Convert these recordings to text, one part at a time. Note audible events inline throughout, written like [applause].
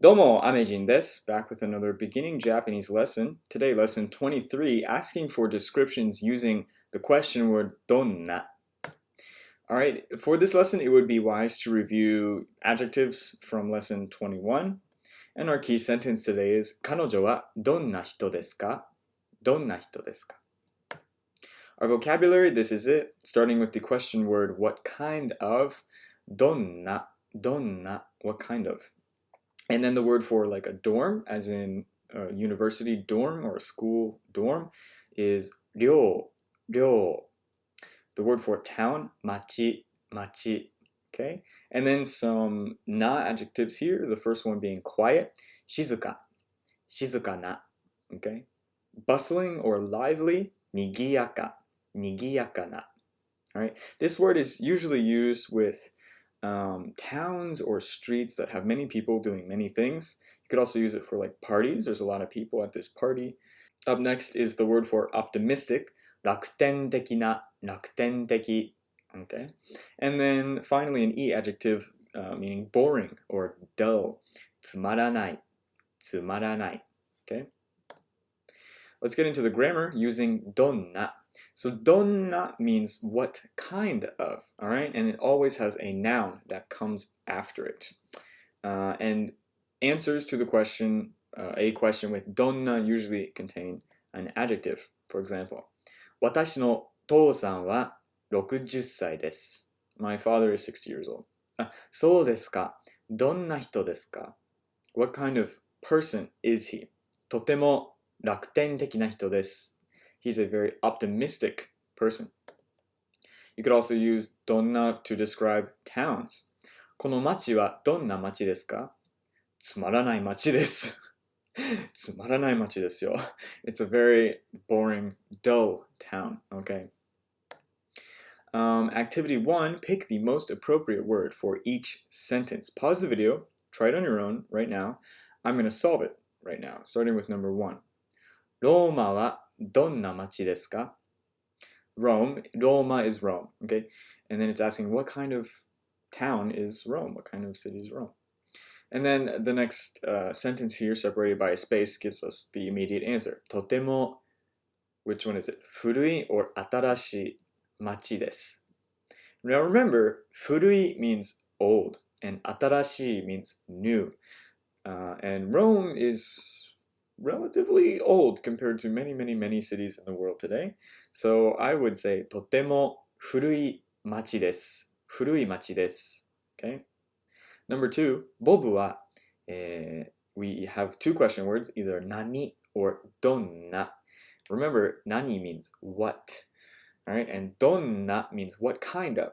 Domo, Amejin desu. Back with another beginning Japanese lesson. Today, lesson 23, asking for descriptions using the question word donna. Alright, for this lesson, it would be wise to review adjectives from lesson 21. And our key sentence today is 彼女はどんな人ですかどんな人ですか Our vocabulary, this is it, starting with the question word what kind of, donna, donna, what kind of. And then the word for like a dorm, as in a university dorm or a school dorm, is ryo, ryo. The word for town, machi, machi. Okay, and then some na adjectives here. The first one being quiet, shizuka, shizuka na. Okay, bustling or lively, nigiyaka, nigiyaka na. All right, this word is usually used with um, towns or streets that have many people doing many things. You could also use it for like parties. There's a lot of people at this party. Up next is the word for optimistic, 楽天的な,楽天的. Okay. And then finally an E adjective uh, meaning boring or dull, つまらない,つまらない. Okay. Let's get into the grammar using donna. So donna means what kind of, all right? And it always has a noun that comes after it. Uh, and answers to the question, uh, a question with donna usually contain an adjective. For example, 私の父さんは60歳です. My father is 60 years old. あ、そうですか。どんな人ですか What kind of person is he? とても楽天的な人です. He's a very optimistic person. You could also use どんな to describe towns. この町はどんな町ですかつまらない町です。つまらない町ですよ。It's [laughs] a very boring, dull town, okay? Um, activity one, pick the most appropriate word for each sentence. Pause the video, try it on your own right now. I'm going to solve it right now, starting with number one. ローマは Donna machi desu? Rome, Roma is Rome, okay? And then it's asking what kind of town is Rome? What kind of city is Rome? And then the next uh, sentence here, separated by a space, gives us the immediate answer. Totemo, which one is it? Furui or atarashi machi desu. Now remember, furui means old, and atarashi means new. Uh, and Rome is relatively old compared to many, many, many cities in the world today. So I would say とても古い町です。古い町です。Okay? Number two, ボブは、えー、we have two question words, either 何 or どんな。Remember, 何 means what. Alright, and どんな means what kind of.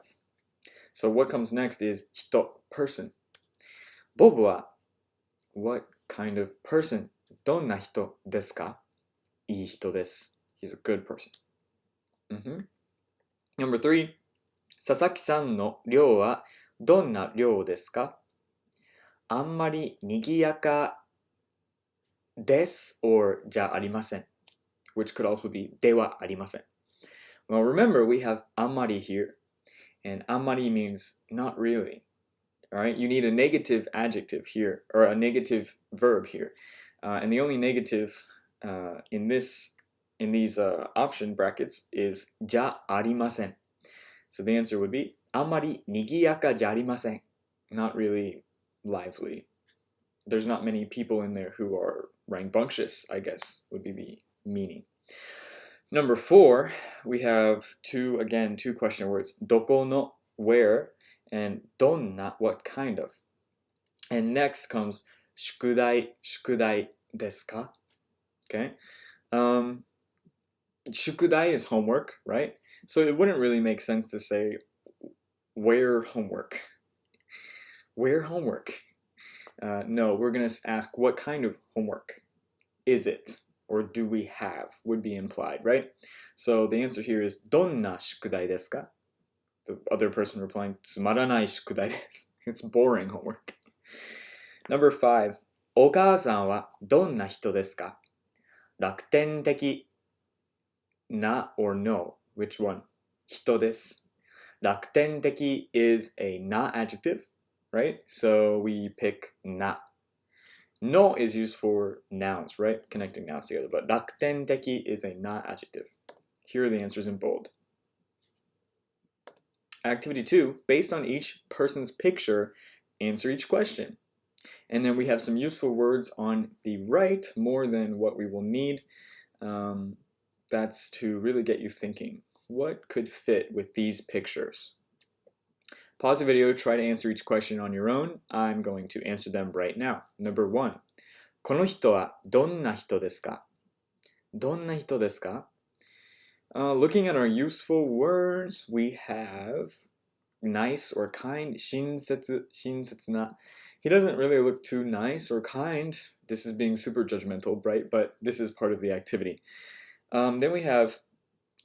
So what comes next is 人, person. ボブは what kind of person どんな人ですかいい人です。He's a good person. Mm -hmm. Number three, 佐々木さんの寮はどんな寮ですかあんまり賑やかです or じゃありません。which could also be ではありません。Well, remember we have あんまり here, and あんまり means not really. Alright, you need a negative adjective here, or a negative verb here. Uh, and the only negative uh, in this in these uh, option brackets is ja arimasen. So the answer would be amari nigiyaka ja. Not really lively. There's not many people in there who are rambunctious, I guess, would be the meaning. Number four, we have two, again, two question words. Doko no, where, and donna, what kind of. And next comes 宿題、宿題ですか Okay. Um, 宿題 is homework, right? So it wouldn't really make sense to say where homework. Where homework? Uh, no, we're going to ask what kind of homework is it or do we have would be implied, right? So the answer here is どんな宿題ですか The other person replying つまらない宿題です [laughs] It's boring homework. Number five, お母さんはどんな人ですか楽天的な or no, which one? 人です。楽天的 is a not adjective, right? So we pick na. No is used for nouns, right? Connecting nouns together. But 楽天的 is a not adjective. Here are the answers in bold. Activity 2, based on each person's picture, answer each question. And then we have some useful words on the right, more than what we will need. Um, that's to really get you thinking. What could fit with these pictures? Pause the video, try to answer each question on your own. I'm going to answer them right now. Number one. この人はどんな人ですかどんな人ですか uh, looking at our useful words, we have nice or kind, 親切,親切な. He doesn't really look too nice or kind. This is being super judgmental, right? But this is part of the activity. Um, then we have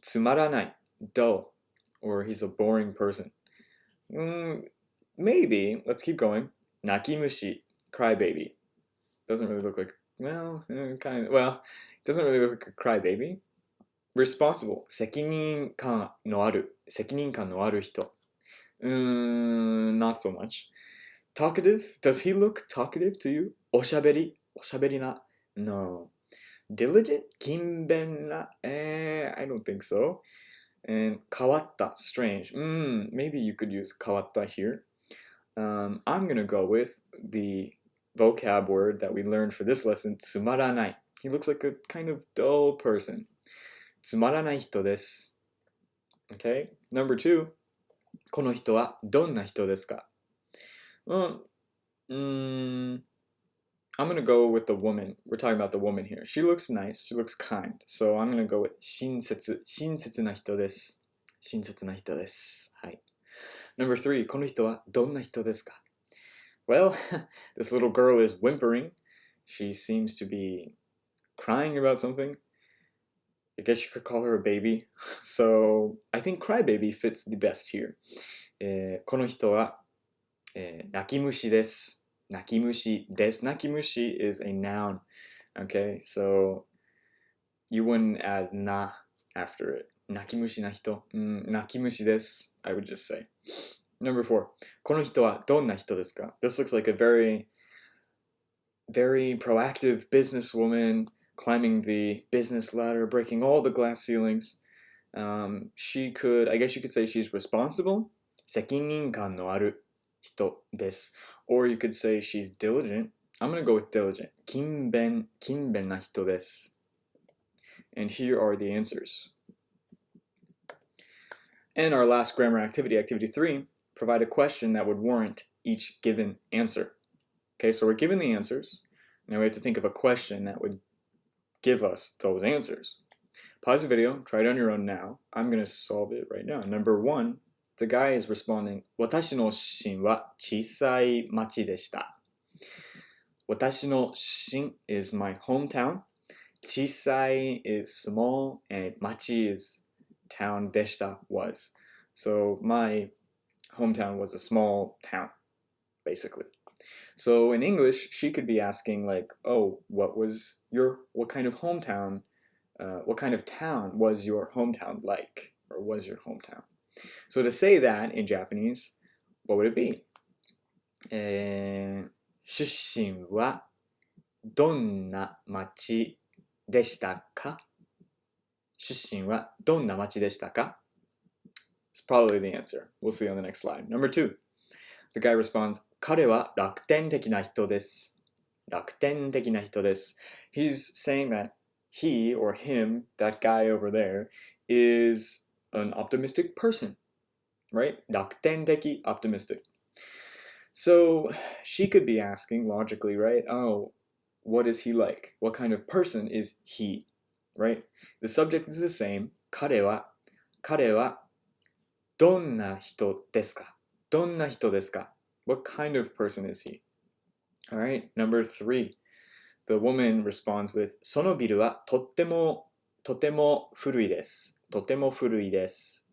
つまらない dull, or he's a boring person. Mm, maybe, let's keep going. 泣き虫 crybaby. Doesn't really look like, well, eh, kind of, well, doesn't really look like a crybaby responsible 責任感のある責任感のある人うーん not so much talkative does he look talkative to you おしゃべりおしゃべりな no diligent 勤勉なえー、I don't think so and 変わった strange mm, maybe you could use 変わった here um, I'm gonna go with the vocab word that we learned for this lesson つまらない he looks like a kind of dull person つまらない人です。Okay? Number two, この人はどんな人ですか Well, mm, I'm going to go with the woman. We're talking about the woman here. She looks nice. She looks kind. So I'm going to go with 親切。親切な人です。親切な人です。はい。Number three, この人はどんな人ですか Well, [laughs] this little girl is whimpering. She seems to be crying about something. I guess you could call her a baby. [laughs] So I think crybaby fits the best here. えー、この人は、 えー、泣き虫です。泣き虫です。泣き虫 is a noun. Okay, so you wouldn't add na after it. 泣き虫な人。うん、泣き虫です。I would just say. Number four. この人はどんな人ですか This looks like a very, very proactive businesswoman climbing the business ladder, breaking all the glass ceilings. Um, she could, I guess you could say she's responsible. 責任感のある 人です. Or you could say she's diligent. I'm going to go with diligent. 勤勉、勤勉な人です. And here are the answers. And our last grammar activity, activity three, provide a question that would warrant each given answer. Okay, so we're given the answers. Now we have to think of a question that would give us those answers. Pause the video, try it on your own now. I'm going to solve it right now. Number one, the guy is responding, 私の出身は小さい町でした。私の出身 is my hometown. 小さい is small and 町 is town でした was. So my hometown was a small town, basically. So in English, she could be asking like, oh, what was your, what kind of hometown, uh, what kind of town was your hometown like, or was your hometown? So to say that in Japanese, what would it be? えー、出身はどんな町でしたか出身はどんな町でしたか It's probably the answer. We'll see on the next slide. Number two. The guy responds, 彼は楽天的な人です。楽天的な人です。He's saying that he or him, that guy over there, is an optimistic person, right? 楽天的, optimistic. So she could be asking logically, right? Oh, what is he like? What kind of person is he? Right? The subject is the same. 彼は、彼はどんな人ですかどんな人ですか what kind of person is he? All right, number three. The woman responds with, そのビルはとっても、とても古いです。 とても古いです。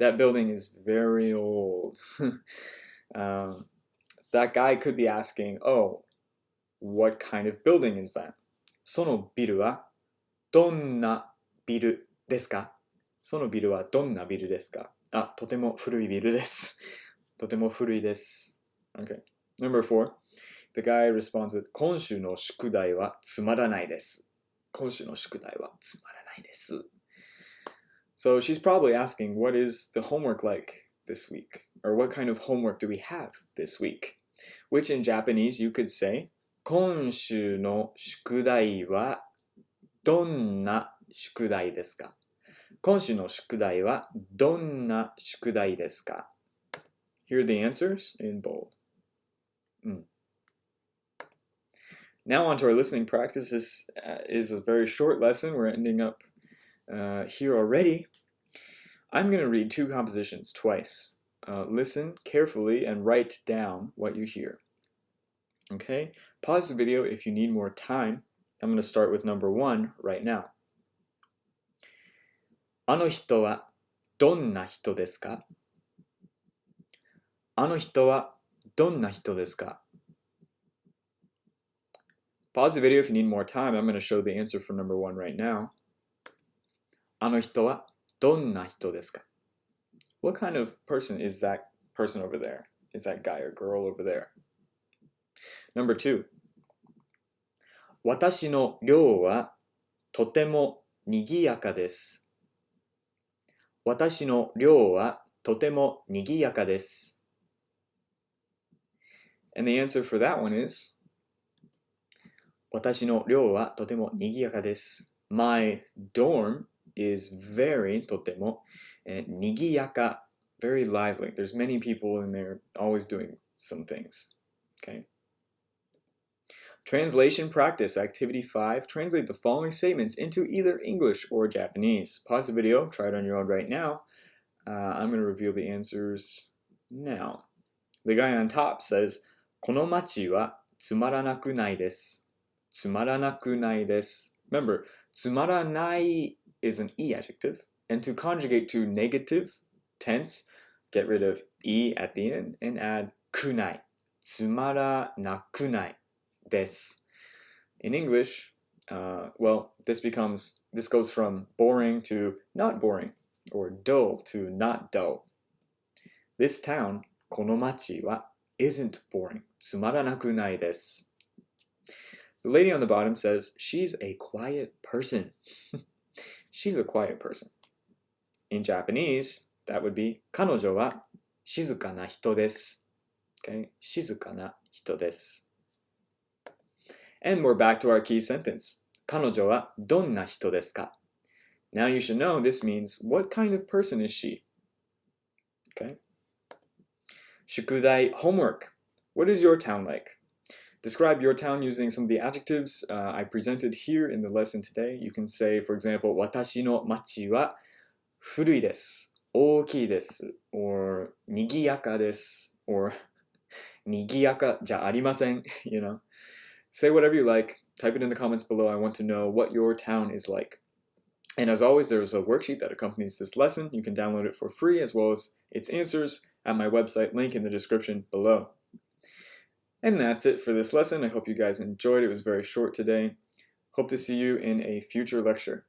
That building is very old. um, that guy could be asking, oh, what kind of building is that? そのビルはどんなビルですかそのビルはどんなビルですかあ、とても古いビルです。とても古いです。Okay. Number four, the guy responds with 今週の宿題はつまらないです。今週の宿題はつまらないです。So she's probably asking, what is the homework like this week? Or what kind of homework do we have this week? Which in Japanese you could say, 今週の宿題はどんな宿題ですか今週の宿題はどんな宿題ですか Here are the answers in bold. Mm. Now on to our listening practice. This uh, is a very short lesson. We're ending up uh, here already. I'm going to read two compositions twice. Uh, listen carefully and write down what you hear. Okay? Pause the video if you need more time. I'm going to start with number one right now. あの人はどんな人ですかあの人はどんな人ですか Pause the video if you need more time. I'm going to show the answer for number one right now. あの人はどんな人ですか What kind of person is that person over there? Is that guy or girl over there? Number two. 私の寮はとても賑やかです。私の寮はとても賑やかです。And the answer for that one is 私の寮はとても賑やかです。My dorm is very とても and 賑やか very lively. There's many people in there always doing some things. Okay. Translation practice activity 5. Translate the following statements into either English or Japanese. Pause the video, try it on your own right now. Uh, I'm going to reveal the answers now. The guy on top says, この街はつまらなくないです。つまらなくないです。Remember, つまらない is an e adjective, and to conjugate to negative tense, get rid of e at the end and add kunai. Tsumara nakunai des. In English, uh, well, this becomes this goes from boring to not boring, or dull to not dull. This town, konomachi wa, isn't boring. Tsumara nakunai des. The lady on the bottom says she's a quiet person. [laughs] she's a quiet person. In Japanese, that would be 彼女は静かな人です。Okay? 静かな人です。And we're back to our key sentence. 彼女はどんな人ですか Now you should know this means what kind of person is she? Okay? 宿題 homework. What is your town like? Describe your town using some of the adjectives uh, I presented here in the lesson today. You can say, for example, 私の町は古いです。大きいです。or 賑やかです。or 賑やかじゃありません。you know? Say whatever you like. Type it in the comments below. I want to know what your town is like. And as always, there's a worksheet that accompanies this lesson. You can download it for free as well as its answers at my website, link in the description below. And that's it for this lesson. I hope you guys enjoyed. It was very short today. Hope to see you in a future lecture.